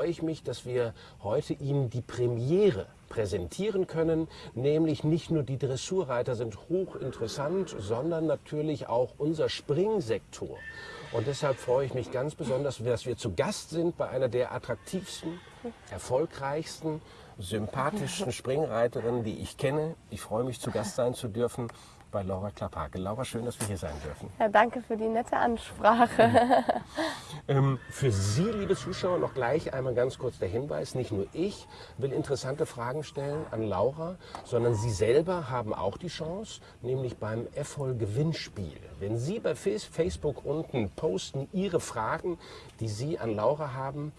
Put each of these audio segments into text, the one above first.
freue ich mich, dass wir heute Ihnen die Premiere präsentieren können, nämlich nicht nur die Dressurreiter sind hochinteressant, sondern natürlich auch unser Springsektor. Und deshalb freue ich mich ganz besonders, dass wir zu Gast sind bei einer der attraktivsten, erfolgreichsten, sympathischen Springreiterinnen, die ich kenne. Ich freue mich, zu Gast sein zu dürfen bei Laura Klapphake. Laura, schön, dass wir hier sein dürfen. Ja, danke für die nette Ansprache. Ähm, für Sie, liebe Zuschauer, noch gleich einmal ganz kurz der Hinweis. Nicht nur ich will interessante Fragen stellen an Laura, sondern Sie selber haben auch die Chance, nämlich beim EFOL Gewinnspiel. Wenn Sie bei Facebook unten posten Ihre Fragen, die Sie an Laura haben,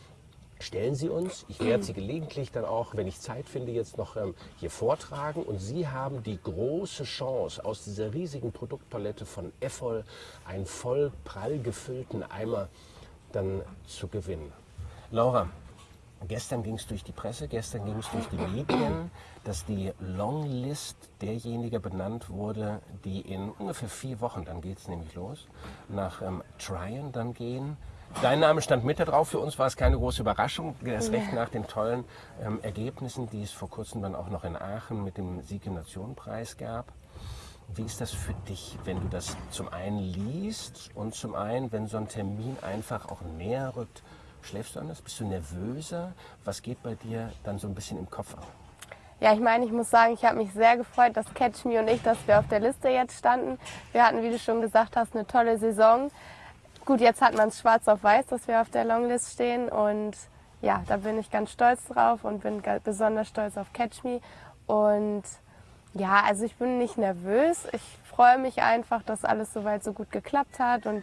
stellen Sie uns. Ich werde sie gelegentlich dann auch, wenn ich Zeit finde, jetzt noch ähm, hier vortragen. Und Sie haben die große Chance, aus dieser riesigen Produktpalette von Effol einen voll prall gefüllten Eimer dann zu gewinnen. Laura, gestern ging es durch die Presse, gestern ging es durch die Medien, dass die Longlist derjenigen benannt wurde, die in ungefähr vier Wochen, dann geht es nämlich los, nach ähm, Tryon dann gehen Dein Name stand mit da drauf. Für uns war es keine große Überraschung. Erst recht nach den tollen ähm, Ergebnissen, die es vor kurzem dann auch noch in Aachen mit dem Sieg im Nationenpreis gab. Wie ist das für dich, wenn du das zum einen liest und zum einen, wenn so ein Termin einfach auch näher rückt? Schläfst du anders? Bist du nervöser? Was geht bei dir dann so ein bisschen im Kopf ab? Ja, ich meine, ich muss sagen, ich habe mich sehr gefreut, dass Catch Me und ich, dass wir auf der Liste jetzt standen. Wir hatten, wie du schon gesagt hast, eine tolle Saison. Gut, jetzt hat man es schwarz auf weiß, dass wir auf der Longlist stehen und ja, da bin ich ganz stolz drauf und bin besonders stolz auf Catch Me. Und ja, also ich bin nicht nervös. Ich freue mich einfach, dass alles soweit so gut geklappt hat. Und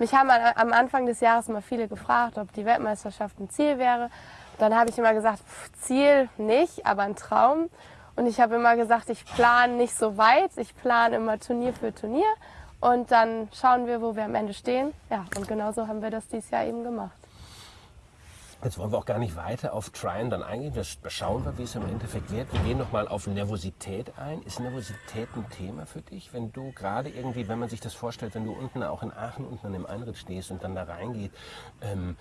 mich haben am Anfang des Jahres mal viele gefragt, ob die Weltmeisterschaft ein Ziel wäre. Dann habe ich immer gesagt, Ziel nicht, aber ein Traum. Und ich habe immer gesagt, ich plane nicht so weit. Ich plane immer Turnier für Turnier. Und dann schauen wir, wo wir am Ende stehen. Ja, und genauso haben wir das dieses Jahr eben gemacht. Jetzt wollen wir auch gar nicht weiter auf Tryon dann eingehen. Wir schauen wir, wie es im Endeffekt wird. Wir gehen nochmal auf Nervosität ein. Ist Nervosität ein Thema für dich? Wenn du gerade irgendwie, wenn man sich das vorstellt, wenn du unten auch in Aachen unten an dem Einritt stehst und dann da reingeht, ähm,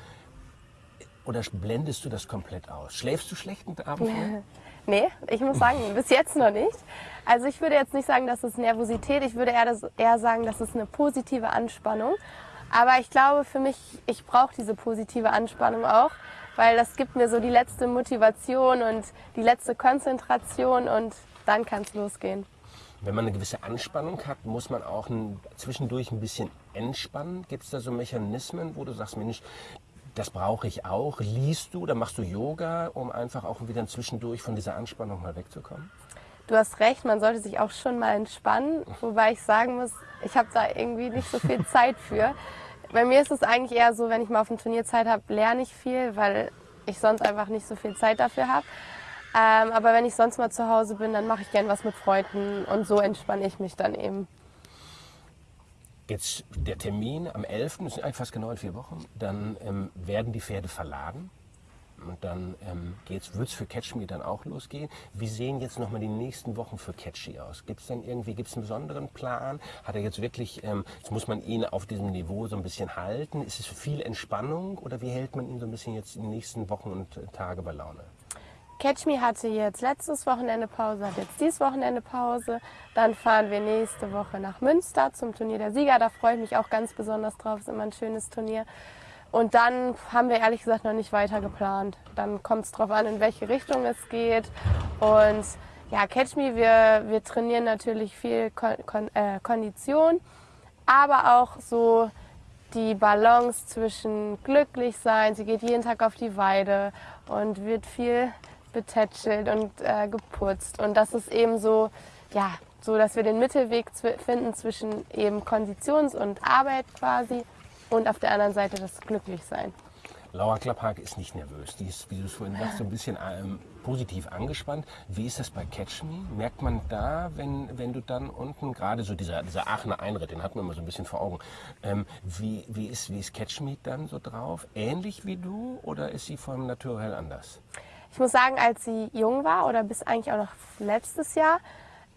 oder blendest du das komplett aus? Schläfst du schlecht Abend? nee, ich muss sagen, bis jetzt noch nicht. Also ich würde jetzt nicht sagen, dass es Nervosität, ich würde eher, sagen, dass es eine positive Anspannung. Aber ich glaube für mich, ich brauche diese positive Anspannung auch, weil das gibt mir so die letzte Motivation und die letzte Konzentration und dann kann es losgehen. Wenn man eine gewisse Anspannung hat, muss man auch ein, zwischendurch ein bisschen entspannen. Gibt es da so Mechanismen, wo du sagst, Mensch, das brauche ich auch. Liest du oder machst du Yoga, um einfach auch wieder zwischendurch von dieser Anspannung mal wegzukommen? Du hast recht, man sollte sich auch schon mal entspannen, wobei ich sagen muss, ich habe da irgendwie nicht so viel Zeit für. Bei mir ist es eigentlich eher so, wenn ich mal auf dem Turnier Zeit habe, lerne ich viel, weil ich sonst einfach nicht so viel Zeit dafür habe. Ähm, aber wenn ich sonst mal zu Hause bin, dann mache ich gern was mit Freunden und so entspanne ich mich dann eben. Jetzt der Termin am 11., das sind eigentlich fast genau in vier Wochen, dann ähm, werden die Pferde verladen. Und dann ähm, wird es für Catch Me dann auch losgehen. Wie sehen jetzt nochmal die nächsten Wochen für Catchy aus? Gibt es denn irgendwie gibt's einen besonderen Plan? Hat er jetzt wirklich, ähm, jetzt muss man ihn auf diesem Niveau so ein bisschen halten? Ist es viel Entspannung oder wie hält man ihn so ein bisschen jetzt in den nächsten Wochen und äh, Tage bei Laune? Catch Me hatte jetzt letztes Wochenende Pause, hat jetzt dieses Wochenende Pause. Dann fahren wir nächste Woche nach Münster zum Turnier der Sieger. Da freue ich mich auch ganz besonders drauf. Ist immer ein schönes Turnier. Und dann haben wir ehrlich gesagt noch nicht weiter geplant. Dann kommt es darauf an, in welche Richtung es geht. Und ja, Catch Me, wir, wir trainieren natürlich viel Kon Kon äh, Kondition, aber auch so die Balance zwischen glücklich sein. Sie geht jeden Tag auf die Weide und wird viel betätschelt und äh, geputzt. Und das ist eben so, ja, so, dass wir den Mittelweg finden zwischen eben Konditions- und Arbeit quasi und auf der anderen Seite das Glücklichsein. Laura Klapphake ist nicht nervös. Die ist, wie du es vorhin sagst, so ein bisschen ähm, positiv angespannt. Wie ist das bei Catch Me? Merkt man da, wenn, wenn du dann unten, gerade so dieser, dieser Aachener Einritt, den hat man immer so ein bisschen vor Augen, ähm, wie, wie, ist, wie ist Catch Me dann so drauf? Ähnlich wie du oder ist sie vom Naturell anders? Ich muss sagen, als sie jung war oder bis eigentlich auch noch letztes Jahr,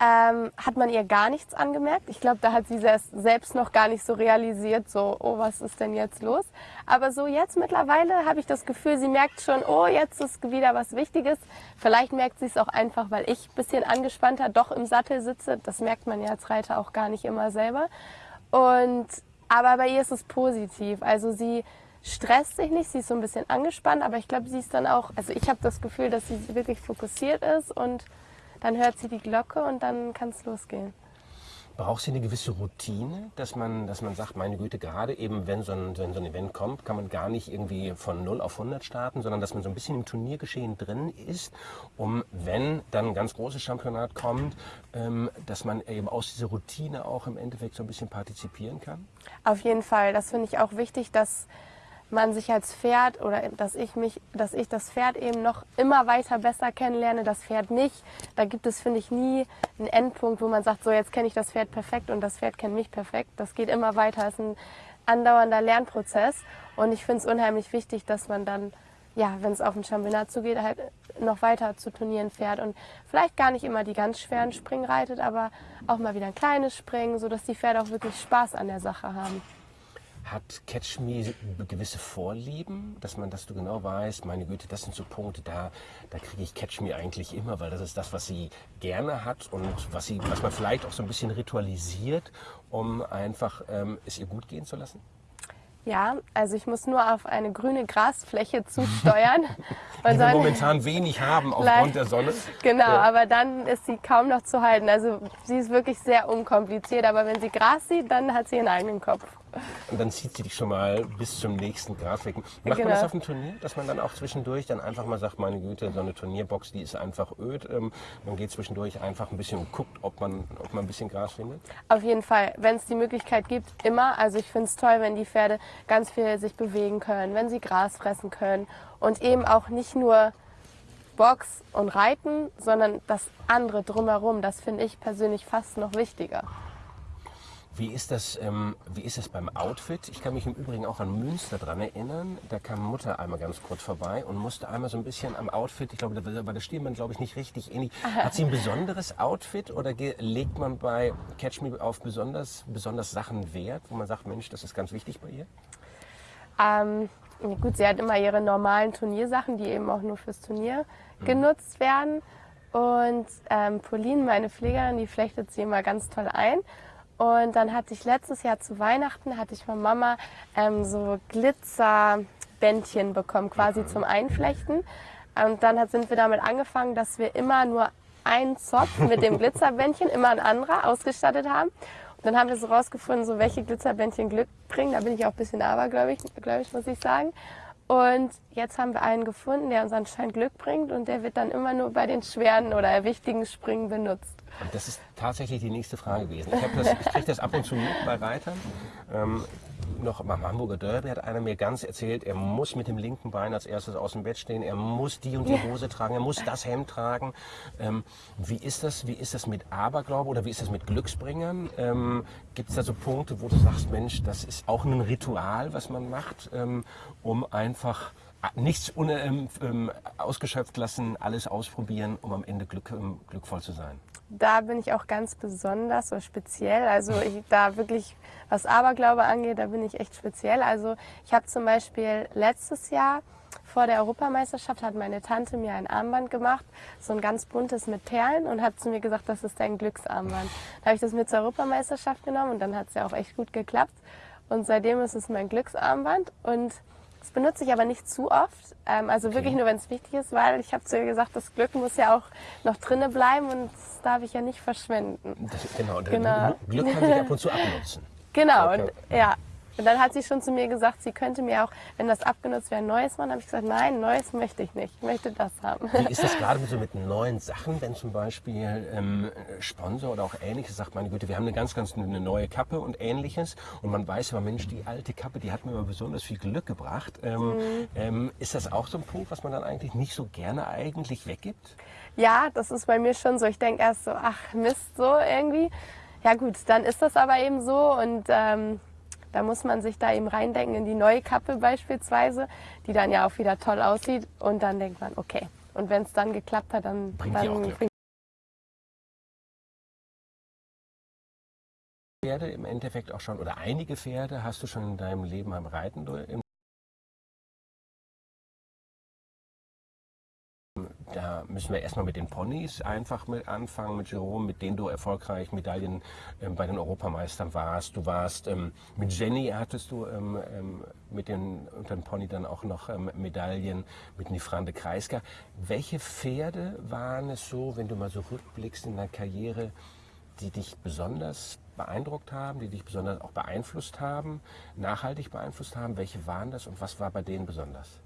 ähm, hat man ihr gar nichts angemerkt. Ich glaube, da hat sie selbst noch gar nicht so realisiert, so, oh, was ist denn jetzt los? Aber so jetzt mittlerweile habe ich das Gefühl, sie merkt schon, oh, jetzt ist wieder was Wichtiges. Vielleicht merkt sie es auch einfach, weil ich ein bisschen angespannter doch im Sattel sitze. Das merkt man ja als Reiter auch gar nicht immer selber. Und, aber bei ihr ist es positiv. Also sie stresst sich nicht, sie ist so ein bisschen angespannt, aber ich glaube, sie ist dann auch, also ich habe das Gefühl, dass sie wirklich fokussiert ist und dann hört sie die Glocke und dann kann es losgehen. Braucht sie eine gewisse Routine, dass man, dass man sagt, meine Güte, gerade eben, wenn so, ein, wenn so ein Event kommt, kann man gar nicht irgendwie von 0 auf 100 starten, sondern dass man so ein bisschen im Turniergeschehen drin ist, um, wenn dann ein ganz großes Championat kommt, ähm, dass man eben aus dieser Routine auch im Endeffekt so ein bisschen partizipieren kann? Auf jeden Fall. Das finde ich auch wichtig, dass man sich als Pferd oder dass ich mich, dass ich das Pferd eben noch immer weiter besser kennenlerne, das Pferd nicht. Da gibt es, finde ich, nie einen Endpunkt, wo man sagt, so jetzt kenne ich das Pferd perfekt und das Pferd kennt mich perfekt. Das geht immer weiter. Es ist ein andauernder Lernprozess und ich finde es unheimlich wichtig, dass man dann, ja, wenn es auf ein Championat zugeht, halt noch weiter zu Turnieren fährt und vielleicht gar nicht immer die ganz schweren Springen reitet, aber auch mal wieder ein kleines Springen, sodass die Pferde auch wirklich Spaß an der Sache haben. Hat Catch Me gewisse Vorlieben, dass man, dass du genau weißt, meine Güte, das sind so Punkte, da, da kriege ich Catch Me eigentlich immer, weil das ist das, was sie gerne hat und was sie, was man vielleicht auch so ein bisschen ritualisiert, um einfach ähm, es ihr gut gehen zu lassen? Ja, also ich muss nur auf eine grüne Grasfläche zusteuern. Die wir momentan wenig haben aufgrund der Sonne. Genau, ja. aber dann ist sie kaum noch zu halten. Also sie ist wirklich sehr unkompliziert, aber wenn sie Gras sieht, dann hat sie ihren eigenen Kopf. Und dann zieht sie dich schon mal bis zum nächsten Gras weg. Macht genau. man das auf dem Turnier, dass man dann auch zwischendurch dann einfach mal sagt, meine Güte, so eine Turnierbox, die ist einfach öd. Ähm, man geht zwischendurch einfach ein bisschen und guckt, ob man, ob man ein bisschen Gras findet? Auf jeden Fall, wenn es die Möglichkeit gibt, immer. Also ich finde es toll, wenn die Pferde ganz viel sich bewegen können, wenn sie Gras fressen können und eben auch nicht nur Box und Reiten, sondern das andere drumherum. Das finde ich persönlich fast noch wichtiger. Wie ist, das, ähm, wie ist das beim Outfit? Ich kann mich im Übrigen auch an Münster dran erinnern. Da kam Mutter einmal ganz kurz vorbei und musste einmal so ein bisschen am Outfit, ich glaube, da war der Stilmann, glaube ich, nicht richtig ähnlich. Hat sie ein besonderes Outfit oder legt man bei Catch Me auf besonders, besonders Sachen Wert, wo man sagt, Mensch, das ist ganz wichtig bei ihr? Ähm, gut, sie hat immer ihre normalen Turniersachen, die eben auch nur fürs Turnier mhm. genutzt werden. Und ähm, Pauline, meine Pflegerin, die flechtet sie immer ganz toll ein. Und dann hatte ich letztes Jahr zu Weihnachten, hatte ich von Mama ähm, so Glitzerbändchen bekommen, quasi zum Einflechten. Und dann sind wir damit angefangen, dass wir immer nur einen Zopf mit dem Glitzerbändchen, immer ein anderer, ausgestattet haben. Und dann haben wir so rausgefunden, so welche Glitzerbändchen Glück bringen. Da bin ich auch ein bisschen abergläubig, ich, muss ich sagen. Und jetzt haben wir einen gefunden, der uns anscheinend Glück bringt und der wird dann immer nur bei den schweren oder wichtigen Springen benutzt. Und das ist tatsächlich die nächste Frage gewesen. Ich, das, ich kriege das ab und zu mit bei Reitern. Ähm, noch beim Hamburger Derby hat einer mir ganz erzählt, er muss mit dem linken Bein als erstes aus dem Bett stehen, er muss die und die Hose tragen, er muss das Hemd tragen. Ähm, wie ist das? Wie ist das mit Aberglaube oder wie ist das mit Glücksbringern? Ähm, Gibt es da so Punkte, wo du sagst, Mensch, das ist auch ein Ritual, was man macht, ähm, um einfach nichts ohne, ähm, ähm, ausgeschöpft lassen, alles ausprobieren, um am Ende glück, ähm, glückvoll zu sein? Da bin ich auch ganz besonders so speziell. Also ich, da wirklich, was Aberglaube angeht, da bin ich echt speziell. Also ich habe zum Beispiel letztes Jahr vor der Europameisterschaft hat meine Tante mir ein Armband gemacht, so ein ganz buntes mit Perlen und hat zu mir gesagt, das ist dein Glücksarmband. Da habe ich das mit zur Europameisterschaft genommen und dann hat es ja auch echt gut geklappt. Und seitdem ist es mein Glücksarmband und das benutze ich aber nicht zu oft. Ähm, also okay. wirklich nur, wenn es wichtig ist, weil ich habe zu ihr gesagt, das Glück muss ja auch noch drinnen bleiben und das darf ich ja nicht verschwenden. Das, genau, genau. Glück kann sich ab und zu abnutzen. Genau, und, ja. Und dann hat sie schon zu mir gesagt, sie könnte mir auch, wenn das abgenutzt wäre, ein neues machen. habe ich gesagt, nein, neues möchte ich nicht. Ich möchte das haben. Wie ist das gerade so mit neuen Sachen, wenn zum Beispiel ähm, Sponsor oder auch ähnliches sagt, meine Güte, wir haben eine ganz, ganz eine neue Kappe und ähnliches. Und man weiß aber, Mensch, die alte Kappe, die hat mir immer besonders viel Glück gebracht. Ähm, mhm. ähm, ist das auch so ein Punkt, was man dann eigentlich nicht so gerne eigentlich weggibt? Ja, das ist bei mir schon so. Ich denke erst so, ach Mist, so irgendwie. Ja gut, dann ist das aber eben so und ähm, da muss man sich da eben reindenken in die neue Kappe beispielsweise, die dann ja auch wieder toll aussieht. Und dann denkt man, okay. Und wenn es dann geklappt hat, dann bringt dann, auch Glück. Pferde im Endeffekt auch schon, oder einige Pferde hast du schon in deinem Leben am Reiten, Da müssen wir erstmal mit den Ponys einfach mit anfangen, mit Jerome, mit denen du erfolgreich Medaillen ähm, bei den Europameistern warst. Du warst ähm, mit Jenny hattest du ähm, ähm mit den, unter dem Pony dann auch noch ähm, Medaillen mit Nifrande Kreisker. Welche Pferde waren es so, wenn du mal so rückblickst in deiner Karriere, die dich besonders beeindruckt haben, die dich besonders auch beeinflusst haben, nachhaltig beeinflusst haben? Welche waren das und was war bei denen besonders?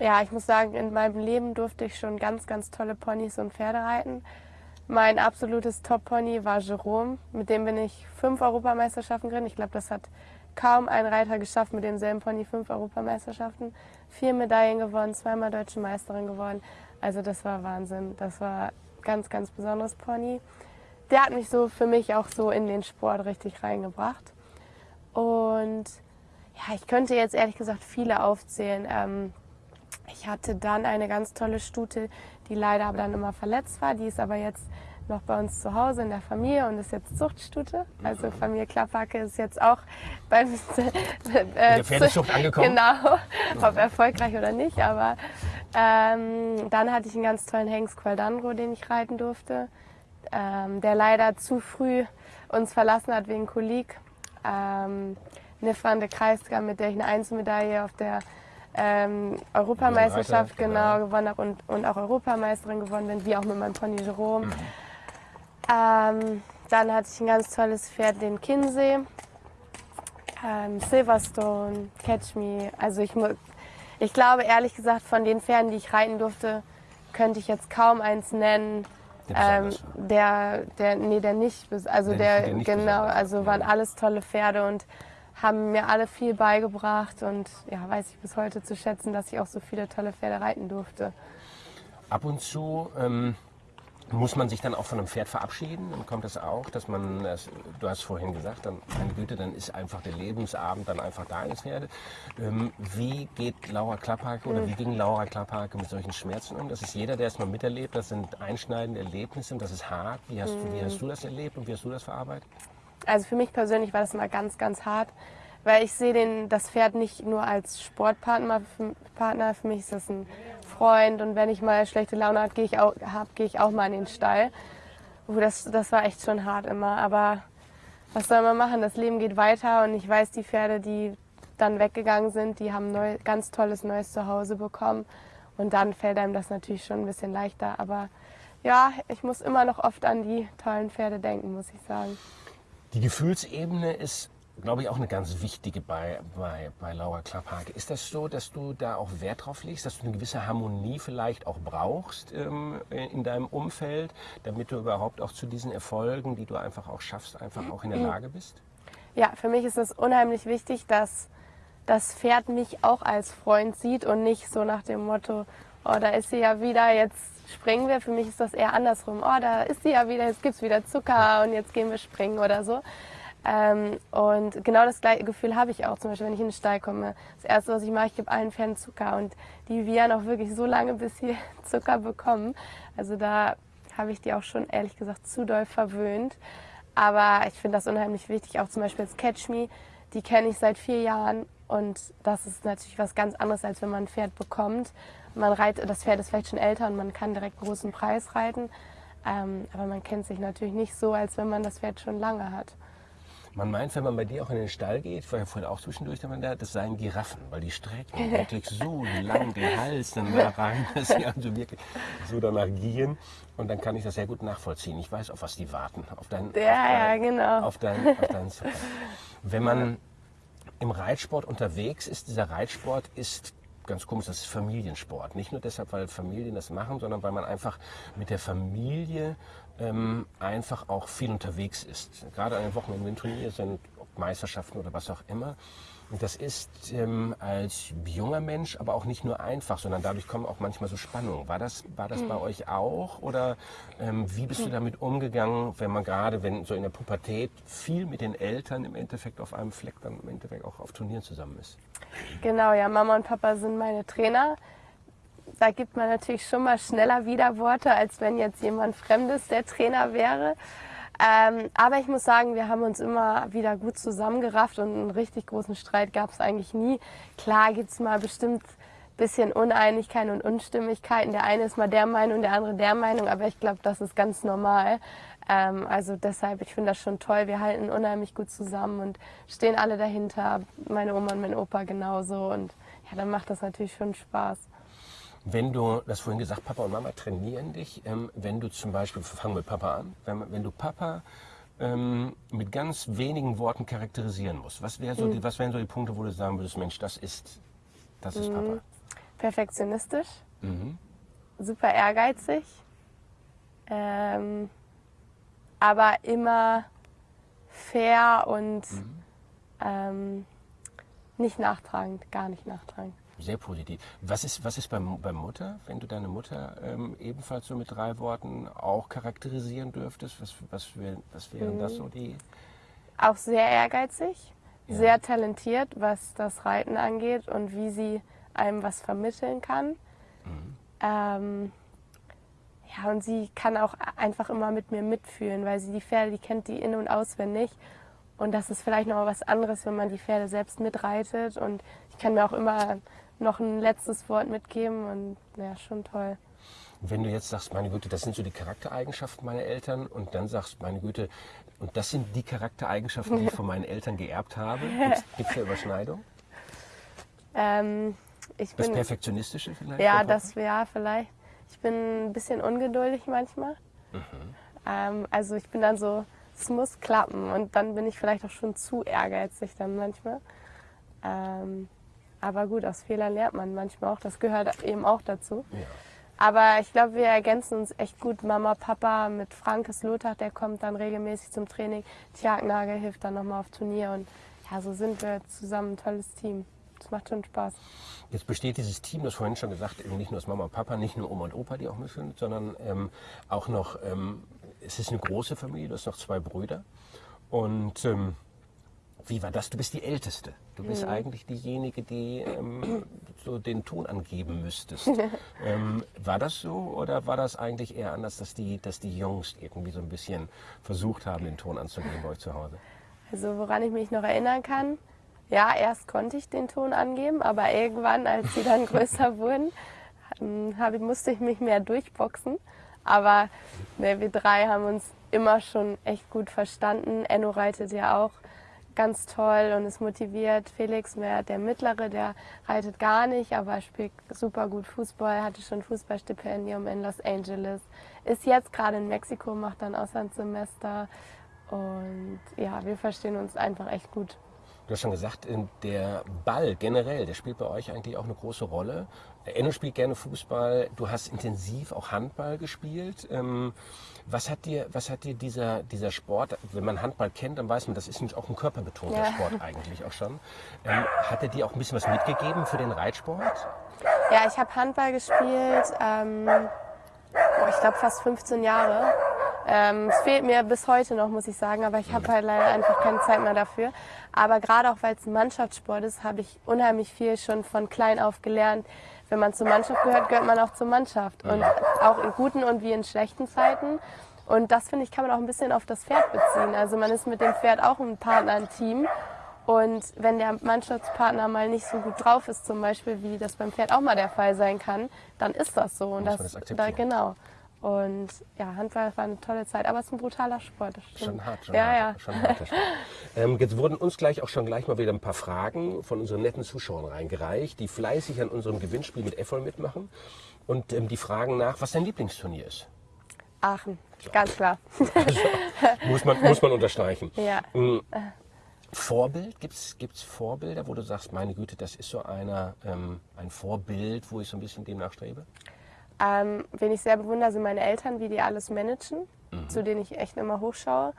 Ja, ich muss sagen, in meinem Leben durfte ich schon ganz, ganz tolle Ponys und Pferde reiten. Mein absolutes Top-Pony war Jerome. Mit dem bin ich fünf Europameisterschaften geritten. Ich glaube, das hat kaum ein Reiter geschafft, mit demselben Pony fünf Europameisterschaften. Vier Medaillen gewonnen, zweimal Deutsche Meisterin geworden. Also das war Wahnsinn. Das war ganz, ganz besonderes Pony. Der hat mich so für mich auch so in den Sport richtig reingebracht. Und ja, ich könnte jetzt ehrlich gesagt viele aufzählen. Ähm, ich hatte dann eine ganz tolle Stute, die leider aber dann immer verletzt war. Die ist aber jetzt noch bei uns zu Hause in der Familie und ist jetzt Zuchtstute. Also Familie Klapphacke ist jetzt auch beim äh, der Pferdezucht angekommen. Genau, ob erfolgreich oder nicht. Aber ähm, dann hatte ich einen ganz tollen Hengst Qualdandro, den ich reiten durfte, ähm, der leider zu früh uns verlassen hat wegen Kolik. Ähm, eine Frande Kreisgar, mit der ich eine Einzelmedaille auf der ähm, Europameisterschaft genau, genau, gewonnen habe und, und auch Europameisterin geworden bin, wie auch mit meinem Pony Jerome. Mhm. Ähm, dann hatte ich ein ganz tolles Pferd, den Kinsey, ähm, Silverstone, Catch Me. Also ich, ich glaube ehrlich gesagt, von den Pferden, die ich reiten durfte, könnte ich jetzt kaum eins nennen. Der, ähm, der, der, nee, der nicht, also der, der, der nicht genau, also waren alles tolle Pferde und haben mir alle viel beigebracht und ja, weiß ich bis heute zu schätzen, dass ich auch so viele tolle Pferde reiten durfte. Ab und zu ähm, muss man sich dann auch von einem Pferd verabschieden? Dann kommt das auch, dass man, das, du hast vorhin gesagt, dann, meine Güte, dann ist einfach der Lebensabend dann einfach da eines Pferde. Ähm, wie geht Laura Klapphake oder wie ging Laura Klapphake mit solchen Schmerzen um? Das ist jeder, der es mal miterlebt. Das sind einschneidende Erlebnisse und das ist hart. Wie hast, mhm. wie hast du das erlebt und wie hast du das verarbeitet? Also für mich persönlich war das immer ganz, ganz hart, weil ich sehe den, das Pferd nicht nur als Sportpartner. Partner. Für mich ist das ein Freund und wenn ich mal schlechte Laune habe, gehe ich, auch, hab, gehe ich auch mal in den Stall. Uh, das, das war echt schon hart immer, aber was soll man machen? Das Leben geht weiter und ich weiß, die Pferde, die dann weggegangen sind, die haben neu, ganz tolles neues Zuhause bekommen und dann fällt einem das natürlich schon ein bisschen leichter. Aber ja, ich muss immer noch oft an die tollen Pferde denken, muss ich sagen. Die Gefühlsebene ist, glaube ich, auch eine ganz wichtige bei, bei, bei Laura Klapphake. Ist das so, dass du da auch Wert drauf legst, dass du eine gewisse Harmonie vielleicht auch brauchst ähm, in deinem Umfeld, damit du überhaupt auch zu diesen Erfolgen, die du einfach auch schaffst, einfach auch in der Lage bist? Ja, für mich ist es unheimlich wichtig, dass das Pferd mich auch als Freund sieht und nicht so nach dem Motto, oh, da ist sie ja wieder, jetzt springen wir. Für mich ist das eher andersrum. Oh, da ist sie ja wieder, jetzt gibt es wieder Zucker und jetzt gehen wir springen oder so. Ähm, und genau das gleiche Gefühl habe ich auch, zum Beispiel, wenn ich in den Stall komme. Das Erste, was ich mache, ich gebe allen Pferden Zucker und die wiehern auch wirklich so lange, bis sie Zucker bekommen. Also da habe ich die auch schon, ehrlich gesagt, zu doll verwöhnt. Aber ich finde das unheimlich wichtig, auch zum Beispiel das Catch Me, die kenne ich seit vier Jahren und das ist natürlich was ganz anderes, als wenn man ein Pferd bekommt man reitet, das Pferd ist vielleicht schon älter und man kann direkt einen großen Preis reiten. Ähm, aber man kennt sich natürlich nicht so, als wenn man das Pferd schon lange hat. Man meint, wenn man bei dir auch in den Stall geht, war ja vorhin auch zwischendurch, da, das seien Giraffen, weil die strecken wirklich so lang den Hals dann da rein, dass sie also wirklich so danach gehen. Und dann kann ich das sehr gut nachvollziehen. Ich weiß, auf was die warten. Auf dein, ja, auf dein, ja, genau. Auf dein, auf dein Wenn man im Reitsport unterwegs ist, dieser Reitsport ist ganz komisch, das ist Familiensport. Nicht nur deshalb, weil Familien das machen, sondern weil man einfach mit der Familie ähm, einfach auch viel unterwegs ist. Gerade an den Wochenenden, Turnier sind, Meisterschaften oder was auch immer. Und das ist ähm, als junger Mensch aber auch nicht nur einfach, sondern dadurch kommen auch manchmal so Spannungen. War das, war das mhm. bei euch auch? Oder ähm, wie bist du damit umgegangen, wenn man gerade, wenn so in der Pubertät viel mit den Eltern im Endeffekt auf einem Fleck dann im Endeffekt auch auf Turnieren zusammen ist? Genau, ja, Mama und Papa sind meine Trainer. Da gibt man natürlich schon mal schneller Widerworte, als wenn jetzt jemand Fremdes der Trainer wäre. Ähm, aber ich muss sagen, wir haben uns immer wieder gut zusammengerafft und einen richtig großen Streit gab es eigentlich nie. Klar gibt es mal bestimmt ein bisschen Uneinigkeiten und Unstimmigkeiten. Der eine ist mal der Meinung, der andere der Meinung, aber ich glaube, das ist ganz normal. Ähm, also deshalb, ich finde das schon toll. Wir halten unheimlich gut zusammen und stehen alle dahinter. Meine Oma und mein Opa genauso. Und ja, dann macht das natürlich schon Spaß. Wenn du, das vorhin gesagt, Papa und Mama trainieren dich, ähm, wenn du zum Beispiel, fangen wir mit Papa an, wenn, wenn du Papa ähm, mit ganz wenigen Worten charakterisieren musst, was, wär so mhm. die, was wären so die Punkte, wo du sagen würdest, Mensch, das ist, das ist mhm. Papa? Perfektionistisch, mhm. super ehrgeizig, ähm, aber immer fair und mhm. ähm, nicht nachtragend, gar nicht nachtragend. Sehr positiv. Was ist, was ist beim, beim Mutter, wenn du deine Mutter ähm, ebenfalls so mit drei Worten auch charakterisieren dürftest? Was, was, wär, was wären mhm. das so die? Auch sehr ehrgeizig, ja. sehr talentiert, was das Reiten angeht und wie sie einem was vermitteln kann. Mhm. Ähm, ja, und sie kann auch einfach immer mit mir mitfühlen, weil sie die Pferde, die kennt die in- und auswendig. Und das ist vielleicht noch was anderes, wenn man die Pferde selbst mitreitet. Und ich kann mir auch immer noch ein letztes Wort mitgeben und ja, schon toll. Wenn du jetzt sagst, meine Güte, das sind so die Charaktereigenschaften meiner Eltern und dann sagst, meine Güte, und das sind die Charaktereigenschaften, die ich von meinen Eltern geerbt habe, gibt es da Überschneidung? Ähm, das Perfektionistische vielleicht? Ja, das wäre vielleicht. Ich bin ein bisschen ungeduldig manchmal. Mhm. Ähm, also ich bin dann so, es muss klappen und dann bin ich vielleicht auch schon zu ehrgeizig dann manchmal. Ähm, aber gut, aus Fehlern lernt man manchmal auch. Das gehört eben auch dazu. Ja. Aber ich glaube, wir ergänzen uns echt gut. Mama, Papa mit Frankes Lothar, der kommt dann regelmäßig zum Training. Tjagnagel hilft dann nochmal auf Turnier. Und ja, so sind wir zusammen ein tolles Team. Das macht schon Spaß. Jetzt besteht dieses Team, das vorhin schon gesagt, eben nicht nur aus Mama und Papa, nicht nur Oma und Opa, die auch mit sind, sondern ähm, auch noch, ähm, es ist eine große Familie, du hast noch zwei Brüder. Und ähm, wie war das? Du bist die Älteste. Du bist mhm. eigentlich diejenige, die ähm, so den Ton angeben müsstest. ähm, war das so oder war das eigentlich eher anders, dass die, dass die Jungs irgendwie so ein bisschen versucht haben, den Ton anzugeben bei euch zu Hause? Also woran ich mich noch erinnern kann, ja, erst konnte ich den Ton angeben, aber irgendwann, als sie dann größer wurden, ähm, hab, musste ich mich mehr durchboxen. Aber ne, wir drei haben uns immer schon echt gut verstanden. Enno reitet ja auch ganz toll und ist motiviert. Felix, mehr der Mittlere, der reitet gar nicht, aber spielt super gut Fußball, hatte schon Fußballstipendium in Los Angeles, ist jetzt gerade in Mexiko, macht dann Auslandssemester und ja, wir verstehen uns einfach echt gut. Du hast schon gesagt, der Ball generell, der spielt bei euch eigentlich auch eine große Rolle. Enno spielt gerne Fußball, du hast intensiv auch Handball gespielt. Ähm, was hat dir, was hat dir dieser, dieser Sport, wenn man Handball kennt, dann weiß man, das ist auch ein körperbetonter ja. Sport eigentlich auch schon. Ähm, hat er dir auch ein bisschen was mitgegeben für den Reitsport? Ja, ich habe Handball gespielt, ähm, oh, ich glaube fast 15 Jahre. Ähm, es fehlt mir bis heute noch, muss ich sagen, aber ich habe halt leider einfach keine Zeit mehr dafür. Aber gerade auch, weil es ein Mannschaftssport ist, habe ich unheimlich viel schon von klein auf gelernt. Wenn man zur Mannschaft gehört, gehört man auch zur Mannschaft. Und auch in guten und wie in schlechten Zeiten. Und das, finde ich, kann man auch ein bisschen auf das Pferd beziehen. Also man ist mit dem Pferd auch ein Partner, ein Team. Und wenn der Mannschaftspartner mal nicht so gut drauf ist, zum Beispiel, wie das beim Pferd auch mal der Fall sein kann, dann ist das so. Und das, das da, genau. Und ja, Handball war eine tolle Zeit, aber es ist ein brutaler Sport. Schon hart, schon ja, hart. Ja. Schon hart ähm, jetzt wurden uns gleich auch schon gleich mal wieder ein paar Fragen von unseren netten Zuschauern reingereicht, die fleißig an unserem Gewinnspiel mit Effol mitmachen. Und ähm, die fragen nach, was dein Lieblingsturnier ist. Aachen, so. ganz klar. Also, muss, man, muss man unterstreichen. Ja. Mhm. Vorbild? Gibt es Vorbilder, wo du sagst, meine Güte, das ist so einer, ähm, ein Vorbild, wo ich so ein bisschen dem nachstrebe? Ähm, wen ich sehr bewundere, sind meine Eltern, wie die alles managen, mhm. zu denen ich echt immer hochschaue.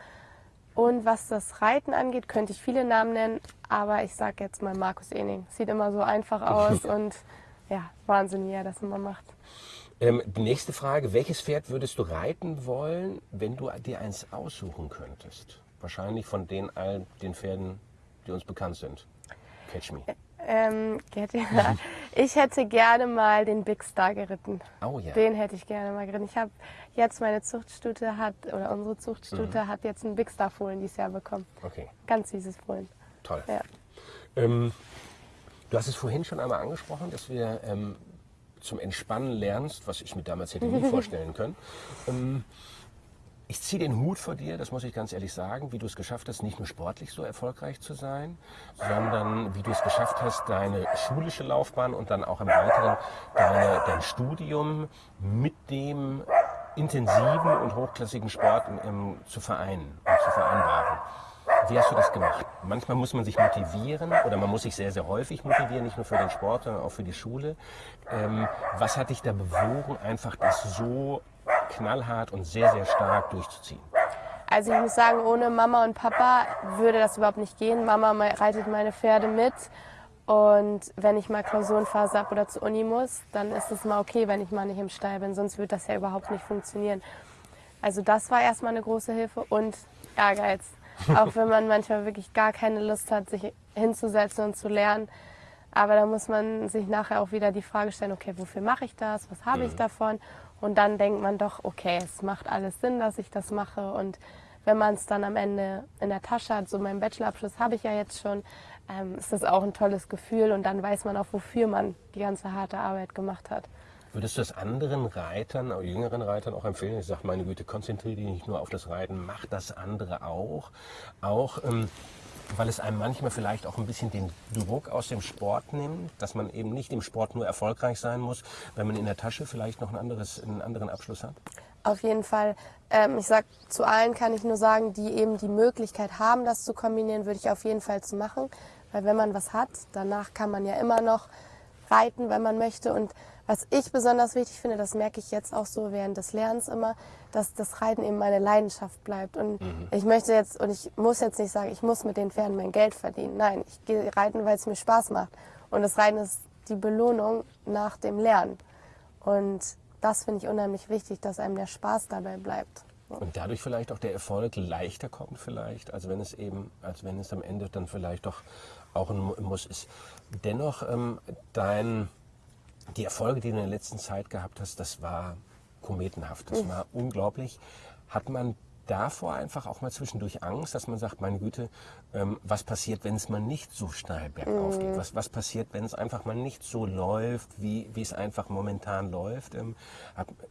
Und was das Reiten angeht, könnte ich viele Namen nennen, aber ich sage jetzt mal Markus Ening. Sieht immer so einfach aus und ja, Wahnsinn, wie er das immer macht. Ähm, die nächste Frage, welches Pferd würdest du reiten wollen, wenn du dir eins aussuchen könntest? Wahrscheinlich von den all den Pferden, die uns bekannt sind. Catch me. Ähm, ich hätte gerne mal den Big Star geritten. Oh ja. Den hätte ich gerne mal geritten. Ich habe jetzt meine Zuchtstute hat, oder unsere Zuchtstute mhm. hat jetzt einen Big Star Fohlen dieses Jahr bekommen. Okay. Ganz süßes Fohlen. Toll. Ja. Ähm, du hast es vorhin schon einmal angesprochen, dass wir ähm, zum Entspannen lernst, was ich mir damals hätte nie vorstellen können. Ich ziehe den Hut vor dir, das muss ich ganz ehrlich sagen, wie du es geschafft hast, nicht nur sportlich so erfolgreich zu sein, sondern wie du es geschafft hast, deine schulische Laufbahn und dann auch im Weiteren deine, dein Studium mit dem intensiven und hochklassigen Sport im, zu vereinen und zu vereinbaren. Wie hast du das gemacht? Manchmal muss man sich motivieren oder man muss sich sehr, sehr häufig motivieren, nicht nur für den Sport, sondern auch für die Schule. Ähm, was hat dich da bewogen, einfach das so knallhart und sehr, sehr stark durchzuziehen? Also ich muss sagen, ohne Mama und Papa würde das überhaupt nicht gehen. Mama reitet meine Pferde mit und wenn ich mal Klausurenphase habe oder zur Uni muss, dann ist es mal okay, wenn ich mal nicht im Stall bin, sonst würde das ja überhaupt nicht funktionieren. Also das war erstmal eine große Hilfe und Ehrgeiz. Auch wenn man manchmal wirklich gar keine Lust hat, sich hinzusetzen und zu lernen. Aber da muss man sich nachher auch wieder die Frage stellen, okay, wofür mache ich das? Was habe ich mhm. davon? Und dann denkt man doch, okay, es macht alles Sinn, dass ich das mache. Und wenn man es dann am Ende in der Tasche hat, so meinen Bachelorabschluss habe ich ja jetzt schon, ähm, ist das auch ein tolles Gefühl und dann weiß man auch, wofür man die ganze harte Arbeit gemacht hat. Würdest du das anderen Reitern, auch jüngeren Reitern auch empfehlen? Ich sage, meine Güte, konzentriere dich nicht nur auf das Reiten, mach das andere auch. Auch ähm, weil es einem manchmal vielleicht auch ein bisschen den Druck aus dem Sport nimmt, dass man eben nicht im Sport nur erfolgreich sein muss, wenn man in der Tasche vielleicht noch ein anderes, einen anderen Abschluss hat? Auf jeden Fall. Ähm, ich sag zu allen kann ich nur sagen, die eben die Möglichkeit haben, das zu kombinieren, würde ich auf jeden Fall zu machen. Weil wenn man was hat, danach kann man ja immer noch reiten, wenn man möchte. Und was ich besonders wichtig finde, das merke ich jetzt auch so während des Lernens immer, dass das Reiten eben meine Leidenschaft bleibt. Und mhm. ich möchte jetzt, und ich muss jetzt nicht sagen, ich muss mit den Pferden mein Geld verdienen. Nein, ich gehe reiten, weil es mir Spaß macht. Und das Reiten ist die Belohnung nach dem Lernen. Und das finde ich unheimlich wichtig, dass einem der Spaß dabei bleibt. Und dadurch vielleicht auch der Erfolg leichter kommt vielleicht, als wenn es eben, als wenn es am Ende dann vielleicht doch auch ein Muss ist. Dennoch ähm, dein die Erfolge, die du in der letzten Zeit gehabt hast, das war kometenhaft. Das mhm. war unglaublich. Hat man davor einfach auch mal zwischendurch Angst, dass man sagt, meine Güte, ähm, was passiert, wenn es mal nicht so steil bergauf geht? Mhm. Was, was passiert, wenn es einfach mal nicht so läuft, wie, wie es einfach momentan läuft? Ähm,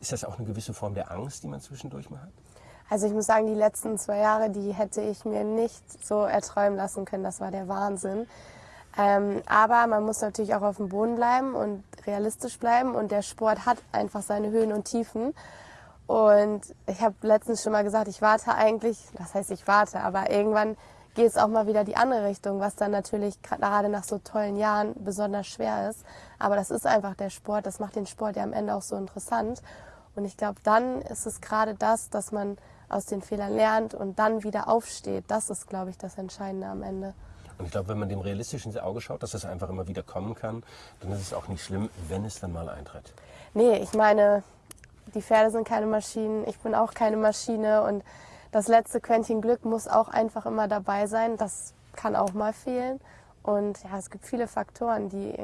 ist das auch eine gewisse Form der Angst, die man zwischendurch mal hat? Also ich muss sagen, die letzten zwei Jahre, die hätte ich mir nicht so erträumen lassen können. Das war der Wahnsinn. Ähm, aber man muss natürlich auch auf dem Boden bleiben und realistisch bleiben. Und der Sport hat einfach seine Höhen und Tiefen. Und ich habe letztens schon mal gesagt, ich warte eigentlich, das heißt ich warte, aber irgendwann geht es auch mal wieder die andere Richtung, was dann natürlich gerade nach so tollen Jahren besonders schwer ist. Aber das ist einfach der Sport, das macht den Sport ja am Ende auch so interessant. Und ich glaube, dann ist es gerade das, dass man aus den Fehlern lernt und dann wieder aufsteht. Das ist, glaube ich, das Entscheidende am Ende. Und ich glaube, wenn man dem realistisch ins Auge schaut, dass das einfach immer wieder kommen kann, dann ist es auch nicht schlimm, wenn es dann mal eintritt. Nee, ich meine, die Pferde sind keine Maschinen, ich bin auch keine Maschine und das letzte Quäntchen Glück muss auch einfach immer dabei sein. Das kann auch mal fehlen. Und ja, es gibt viele Faktoren, die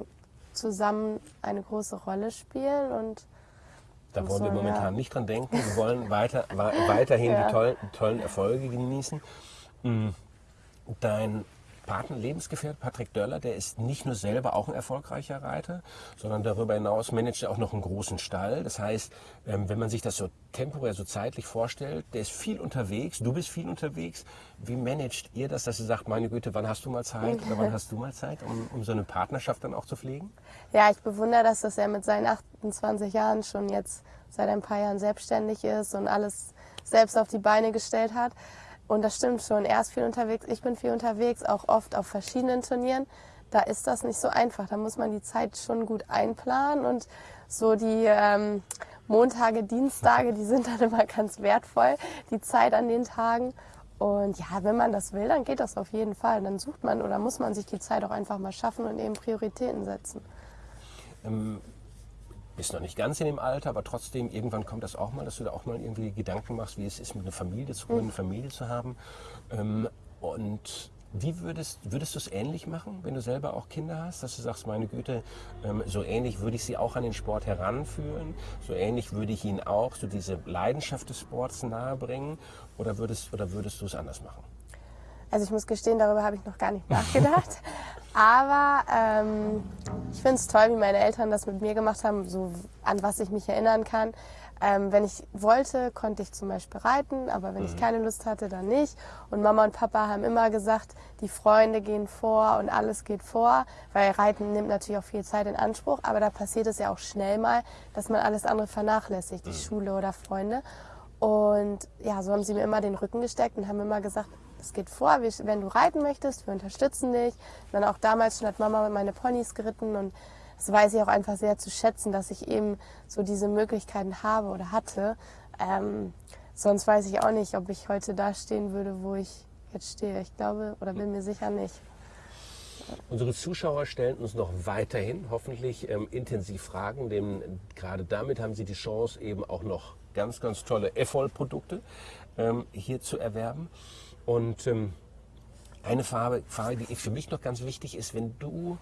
zusammen eine große Rolle spielen und da wollen wir momentan ja. nicht dran denken. Wir wollen weiter, weiterhin ja. die tollen, tollen Erfolge genießen. Mm, dein Paten Lebensgefährt Patrick Döller, der ist nicht nur selber auch ein erfolgreicher Reiter, sondern darüber hinaus managt er auch noch einen großen Stall. Das heißt, ähm, wenn man sich das so temporär, so zeitlich vorstellt, der ist viel unterwegs, du bist viel unterwegs. Wie managt ihr das, dass ihr sagt, meine Güte, wann hast du mal Zeit oder wann hast du mal Zeit, um, um so eine Partnerschaft dann auch zu pflegen? Ja, ich bewundere das, dass er mit seinen 28 Jahren schon jetzt seit ein paar Jahren selbstständig ist und alles selbst auf die Beine gestellt hat. Und das stimmt schon. Er ist viel unterwegs, ich bin viel unterwegs, auch oft auf verschiedenen Turnieren. Da ist das nicht so einfach. Da muss man die Zeit schon gut einplanen und so die ähm, Montage, Dienstage, die sind dann immer ganz wertvoll, die Zeit an den Tagen. Und ja, wenn man das will, dann geht das auf jeden Fall. Dann sucht man oder muss man sich die Zeit auch einfach mal schaffen und eben Prioritäten setzen. Ähm, bist noch nicht ganz in dem Alter, aber trotzdem, irgendwann kommt das auch mal, dass du da auch mal irgendwie Gedanken machst, wie es ist, mit einer Familie zu gründen, eine Familie zu haben. Ähm, und Wie würdest, würdest du es ähnlich machen, wenn du selber auch Kinder hast, dass du sagst, meine Güte, ähm, so ähnlich würde ich sie auch an den Sport heranführen, so ähnlich würde ich ihnen auch so diese Leidenschaft des Sports nahebringen oder würdest, oder würdest du es anders machen? Also ich muss gestehen, darüber habe ich noch gar nicht nachgedacht. Aber ähm, ich finde es toll, wie meine Eltern das mit mir gemacht haben, so an was ich mich erinnern kann. Ähm, wenn ich wollte, konnte ich zum Beispiel reiten, aber wenn mhm. ich keine Lust hatte, dann nicht. Und Mama und Papa haben immer gesagt, die Freunde gehen vor und alles geht vor, weil Reiten nimmt natürlich auch viel Zeit in Anspruch, aber da passiert es ja auch schnell mal, dass man alles andere vernachlässigt, die mhm. Schule oder Freunde. Und ja, so haben sie mir immer den Rücken gesteckt und haben immer gesagt, es geht vor, wenn du reiten möchtest, wir unterstützen dich. Dann auch damals schon hat Mama meine Ponys geritten und das weiß ich auch einfach sehr zu schätzen, dass ich eben so diese Möglichkeiten habe oder hatte. Ähm, sonst weiß ich auch nicht, ob ich heute da stehen würde, wo ich jetzt stehe. Ich glaube oder bin mir sicher nicht. Unsere Zuschauer stellen uns noch weiterhin hoffentlich ähm, intensiv Fragen, denn gerade damit haben sie die Chance, eben auch noch ganz, ganz tolle EFOL-Produkte ähm, hier zu erwerben. Und ähm, eine Frage, Frage, die für mich noch ganz wichtig ist, wenn du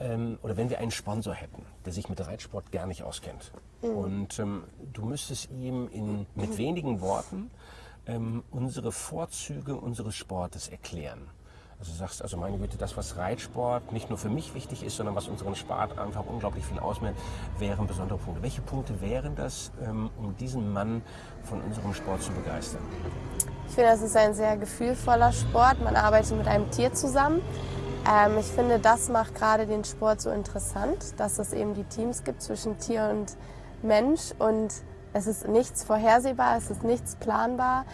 ähm, oder wenn wir einen Sponsor hätten, der sich mit Reitsport gar nicht auskennt mhm. und ähm, du müsstest ihm in, mit wenigen Worten ähm, unsere Vorzüge unseres Sportes erklären. Also sagst, also meine Güte, das, was Reitsport nicht nur für mich wichtig ist, sondern was unseren Sport einfach unglaublich viel ausmacht, wären besondere Punkte. Welche Punkte wären das, ähm, um diesen Mann von unserem Sport zu begeistern? Ich finde, das ist ein sehr gefühlvoller Sport. Man arbeitet mit einem Tier zusammen. Ähm, ich finde, das macht gerade den Sport so interessant, dass es eben die Teams gibt zwischen Tier und Mensch und es ist nichts vorhersehbar, es ist nichts planbar.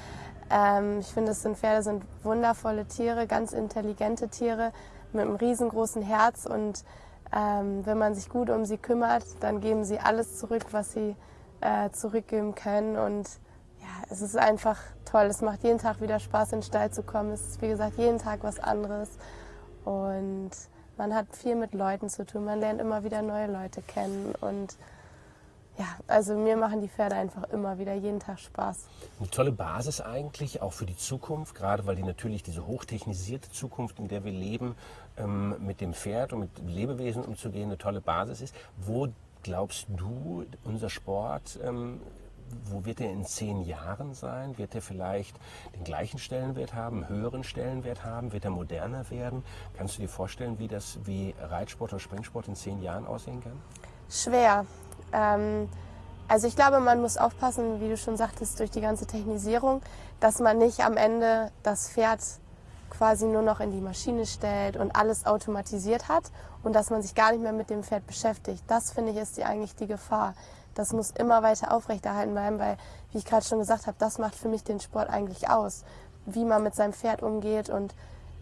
Ähm, ich finde, es sind Pferde sind wundervolle Tiere, ganz intelligente Tiere mit einem riesengroßen Herz und ähm, wenn man sich gut um sie kümmert, dann geben sie alles zurück, was sie äh, zurückgeben können und ja, es ist einfach toll. Es macht jeden Tag wieder Spaß, in den Stall zu kommen. Es ist, wie gesagt, jeden Tag was anderes. Und man hat viel mit Leuten zu tun, man lernt immer wieder neue Leute kennen und ja, also mir machen die Pferde einfach immer wieder jeden Tag Spaß. Eine tolle Basis eigentlich, auch für die Zukunft, gerade weil die natürlich diese hochtechnisierte Zukunft, in der wir leben, ähm, mit dem Pferd und mit Lebewesen umzugehen, eine tolle Basis ist. Wo glaubst du, unser Sport ähm, wo wird er in zehn Jahren sein? Wird er vielleicht den gleichen Stellenwert haben, höheren Stellenwert haben? Wird er moderner werden? Kannst du dir vorstellen, wie das wie Reitsport oder Springsport in zehn Jahren aussehen kann? Schwer. Ähm, also ich glaube, man muss aufpassen, wie du schon sagtest, durch die ganze Technisierung, dass man nicht am Ende das Pferd quasi nur noch in die Maschine stellt und alles automatisiert hat und dass man sich gar nicht mehr mit dem Pferd beschäftigt. Das finde ich ist die, eigentlich die Gefahr das muss immer weiter aufrechterhalten bleiben, weil, wie ich gerade schon gesagt habe, das macht für mich den Sport eigentlich aus, wie man mit seinem Pferd umgeht und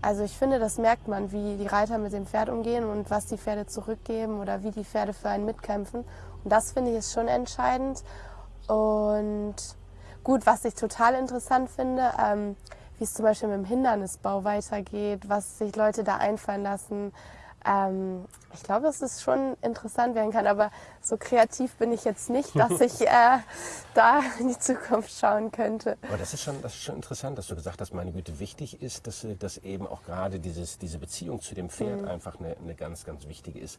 also ich finde, das merkt man, wie die Reiter mit dem Pferd umgehen und was die Pferde zurückgeben oder wie die Pferde für einen mitkämpfen. Und das finde ich ist schon entscheidend. Und gut, was ich total interessant finde, ähm, wie es zum Beispiel mit dem Hindernisbau weitergeht, was sich Leute da einfallen lassen, ähm, ich glaube, dass es schon interessant werden kann, aber so kreativ bin ich jetzt nicht, dass ich äh, da in die Zukunft schauen könnte. Aber das ist schon, das ist schon interessant, dass du gesagt hast, meine Güte, wichtig ist, dass, dass eben auch gerade dieses, diese Beziehung zu dem Pferd mhm. einfach eine, eine ganz, ganz wichtige ist.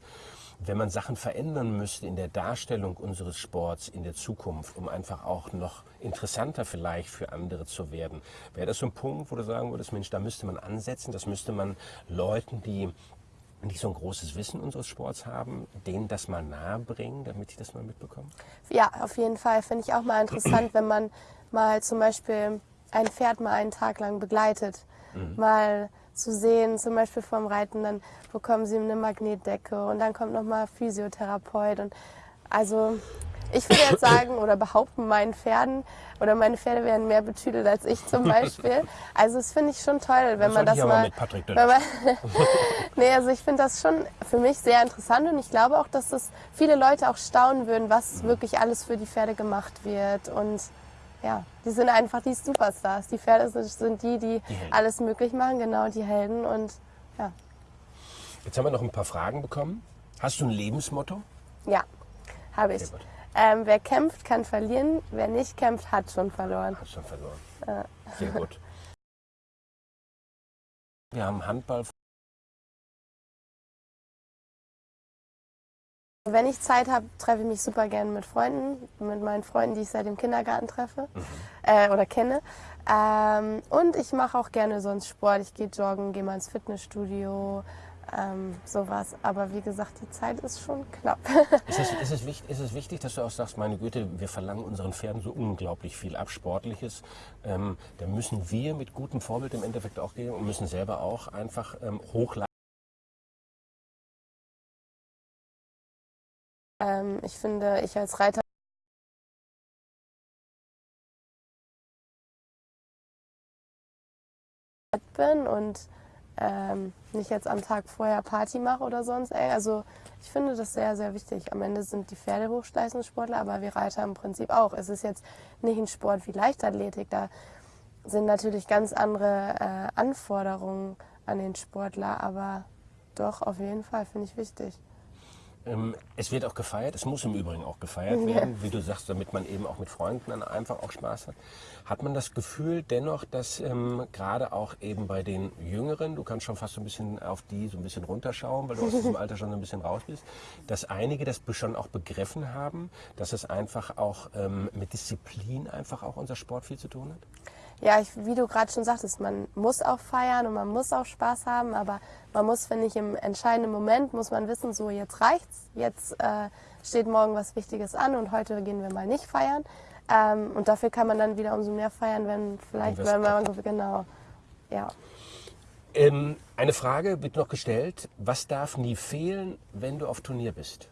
Wenn man Sachen verändern müsste in der Darstellung unseres Sports in der Zukunft, um einfach auch noch interessanter vielleicht für andere zu werden, wäre das so ein Punkt, wo du sagen würdest, Mensch, da müsste man ansetzen, das müsste man Leuten, die nicht so ein großes Wissen unseres Sports haben, denen das mal nahe bringen, damit ich das mal mitbekomme? Ja, auf jeden Fall. Finde ich auch mal interessant, wenn man mal zum Beispiel ein Pferd mal einen Tag lang begleitet. Mhm. Mal zu sehen, zum Beispiel vom Reiten, dann bekommen sie eine Magnetdecke und dann kommt nochmal Physiotherapeut. Und also ich würde jetzt sagen oder behaupten, meinen Pferden oder meine Pferde werden mehr betüdelt als ich zum Beispiel. Also das finde ich schon toll, wenn das man das mal. Mit Patrick wenn man, nee, also ich finde das schon für mich sehr interessant und ich glaube auch, dass das viele Leute auch staunen würden, was mhm. wirklich alles für die Pferde gemacht wird und ja, die sind einfach die Superstars. Die Pferde sind, die, die, die alles möglich machen, genau, die Helden und ja. Jetzt haben wir noch ein paar Fragen bekommen. Hast du ein Lebensmotto? Ja, habe ich. Ähm, wer kämpft, kann verlieren. Wer nicht kämpft, hat schon verloren. Hat schon verloren. Ja. Sehr gut. Wir haben Handball. Wenn ich Zeit habe, treffe ich mich super gerne mit Freunden, mit meinen Freunden, die ich seit dem Kindergarten treffe äh, oder kenne. Ähm, und ich mache auch gerne sonst Sport. Ich gehe joggen, gehe mal ins Fitnessstudio, ähm, sowas. Aber wie gesagt, die Zeit ist schon knapp. Ist es, ist, es wichtig, ist es wichtig, dass du auch sagst, meine Güte, wir verlangen unseren Pferden so unglaublich viel ab, Sportliches. Ähm, da müssen wir mit gutem Vorbild im Endeffekt auch gehen und müssen selber auch einfach ähm, hochleiten. ähm, ich finde, ich als Reiter bin und ähm, nicht jetzt am Tag vorher Party mache oder sonst. Also ich finde das sehr, sehr wichtig. Am Ende sind die Pferde Hochleistungssportler, aber wir Reiter im Prinzip auch. Es ist jetzt nicht ein Sport wie Leichtathletik. Da sind natürlich ganz andere äh, Anforderungen an den Sportler, aber doch, auf jeden Fall finde ich wichtig. Ähm, es wird auch gefeiert, es muss im Übrigen auch gefeiert werden, wie du sagst, damit man eben auch mit Freunden dann einfach auch Spaß hat. Hat man das Gefühl dennoch, dass ähm, gerade auch eben bei den Jüngeren, du kannst schon fast so ein bisschen auf die so ein bisschen runterschauen, weil du aus diesem Alter schon so ein bisschen raus bist, dass einige das schon auch begriffen haben, dass es einfach auch ähm, mit Disziplin einfach auch unser Sport viel zu tun hat? Ja, ich, wie du gerade schon sagtest, man muss auch feiern und man muss auch Spaß haben, aber man muss, finde ich, im entscheidenden Moment muss man wissen, so jetzt reicht's, jetzt äh, steht morgen was Wichtiges an und heute gehen wir mal nicht feiern. Ähm, und dafür kann man dann wieder umso mehr feiern, wenn vielleicht, Wenn man genau, ja. Ähm, eine Frage wird noch gestellt, was darf nie fehlen, wenn du auf Turnier bist?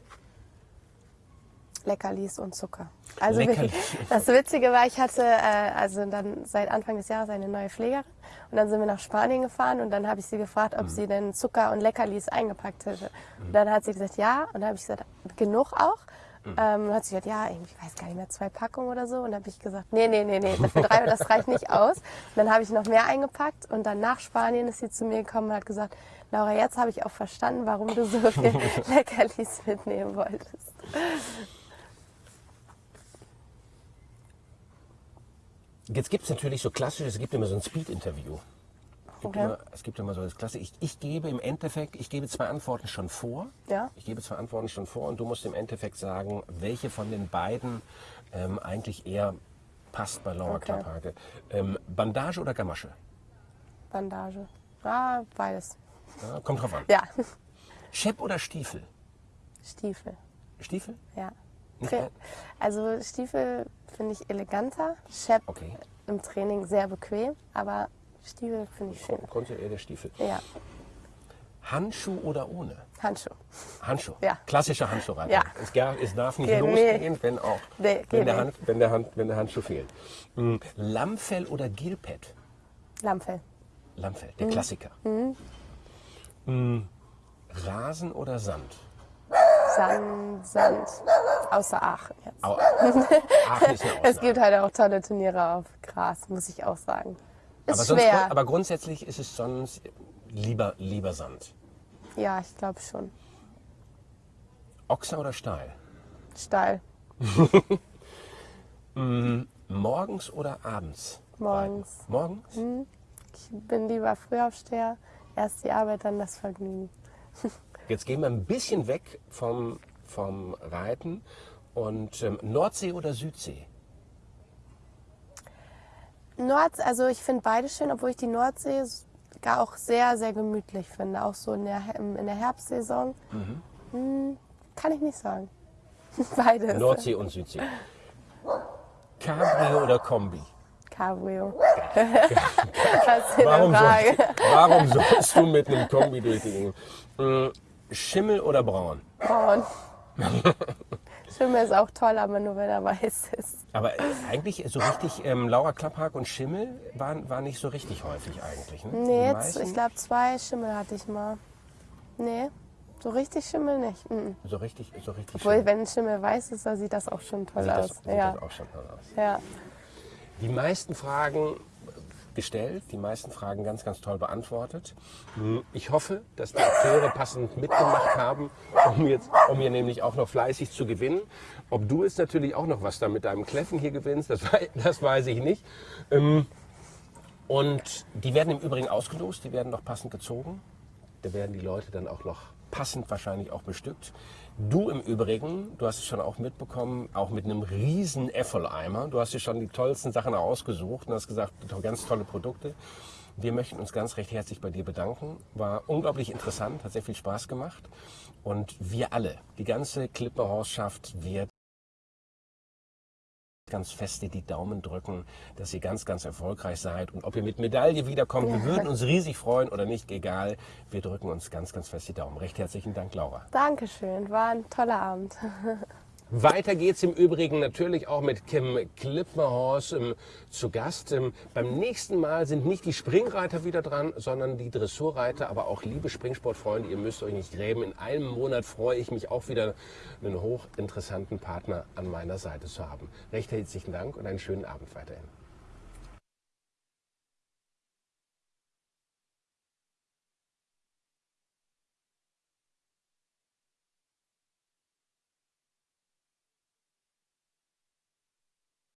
Leckerlis und Zucker. Also Leckerlis wirklich, das Witzige war, ich hatte äh, also dann seit Anfang des Jahres eine neue Pflegerin und dann sind wir nach Spanien gefahren und dann habe ich sie gefragt, ob sie denn Zucker und Leckerlis eingepackt hätte. Und dann hat sie gesagt, ja. Und dann habe ich gesagt, genug auch. Ähm, dann hat sie gesagt, ja, irgendwie, ich weiß gar nicht mehr, zwei Packungen oder so. Und dann habe ich gesagt, nee, nee, nee, nee, für drei, das reicht nicht aus. Und dann habe ich noch mehr eingepackt und dann nach Spanien ist sie zu mir gekommen und hat gesagt, Laura, jetzt habe ich auch verstanden, warum du so viel Leckerlis mitnehmen wolltest. Jetzt gibt es natürlich so klassisch, es gibt immer so ein Speed-Interview. Es gibt Okay. immer- Es gibt immer so das Klasse. Ich, ich gebe im Endeffekt, ich gebe zwei Antworten schon vor. Ja. Ich gebe zwei Antworten schon vor und du musst im Endeffekt sagen, welche von den beiden ähm, eigentlich eher passt bei Laura Okay. Klapphake. Ähm, Bandage oder Gamasche? Bandage. Ah, beides. Ja, kommt drauf an. Ja, Schepp oder Stiefel? Stiefel. Stiefel? Ja. Tra-? Also Stiefel finde ich eleganter, Shep Okay. im Training sehr bequem, aber Stiefel finde ich schön. Konnte eher der Stiefel. Ja, Handschuh oder ohne? Handschuh. Handschuh. Ja. Klassischer Handschuhreiter. Ja. Es, gar, es darf nicht Geht losgehen, wenn auch Nee, wenn, der. Hand, wenn, der Hand, wenn der Handschuh fehlt. Mm, Lammfell oder Gilpad? Lammfell. Lammfell, Mhm. der Klassiker. Mm, Rasen oder Sand? Sand, Sand. Außer Aachen jetzt. Au, Aachen ist eine Es gibt halt auch tolle Turniere auf Gras, muss ich auch sagen. Ist aber, sonst, schwer. aber grundsätzlich ist es sonst lieber, lieber Sand. ja, ich glaube schon. Ochser oder Stahl? Steil. Morgens oder abends? Morgens. Beiden. Morgens? Ich bin lieber Frühaufsteher. Erst die Arbeit, dann das Vergnügen. Jetzt gehen wir ein bisschen weg vom, vom Reiten. Und ähm, Nordsee oder Südsee? Nord, also ich finde beide schön, obwohl ich die Nordsee gar auch sehr, sehr gemütlich finde. Auch so in der, in der Herbstsaison. Hm, kann ich nicht sagen. Beides. Nordsee und Südsee. Cabrio oder Kombi? Cabrio. Warum, sollst, warum sollst du mit einem Kombi durch die Gegend? Mm, Schimmel oder Braun? Braun. Schimmel ist auch toll, aber nur wenn er weiß ist. Aber eigentlich so richtig, ähm, Laura Klapphag und Schimmel waren, waren nicht so richtig häufig eigentlich. Ne? Nee, jetzt, ich glaube, zwei Schimmel hatte ich mal. Nee, so richtig Schimmel nicht. Mhm. So richtig, so richtig Obwohl, Schimmel. wenn Schimmel weiß ist, dann sieht das auch schon toll Sieht das, aus. sieht ja. das auch schon toll aus. ja. Die meisten Fragen gestellt, die meisten Fragen ganz, ganz toll beantwortet. Ich hoffe, dass die Akteure passend mitgemacht haben, um, jetzt, um hier nämlich auch noch fleißig zu gewinnen. Ob du jetzt natürlich auch noch was da mit deinem Kläffen hier gewinnst, das, das weiß ich nicht. Ähm, Und die werden im Übrigen ausgelost, die werden noch passend gezogen. Da werden die Leute dann auch noch passend wahrscheinlich auch bestückt. Du im Übrigen, du hast es schon auch mitbekommen, auch mit einem riesen Effeleimer. Du hast dir schon die tollsten Sachen ausgesucht und hast gesagt, ganz tolle Produkte. Wir möchten uns ganz recht herzlich bei dir bedanken. War unglaublich interessant, hat sehr viel Spaß gemacht. Und wir alle, die ganze Klipperhorst wird ganz feste die Daumen drücken, dass ihr ganz, ganz erfolgreich seid. Und ob ihr mit Medaille wiederkommt, wir würden uns riesig freuen oder nicht, egal. Wir drücken uns ganz, ganz fest die Daumen. Recht herzlichen Dank, Laura. Dankeschön, war ein toller Abend. Weiter geht es im Übrigen natürlich auch mit Kim Klippmerhorst ähm, zu Gast. Ähm, beim nächsten Mal sind nicht die Springreiter wieder dran, sondern die Dressurreiter. Aber auch liebe Springsportfreunde, ihr müsst euch nicht grämen. In einem Monat freue ich mich auch wieder, einen hochinteressanten Partner an meiner Seite zu haben. Recht herzlichen Dank und einen schönen Abend weiterhin.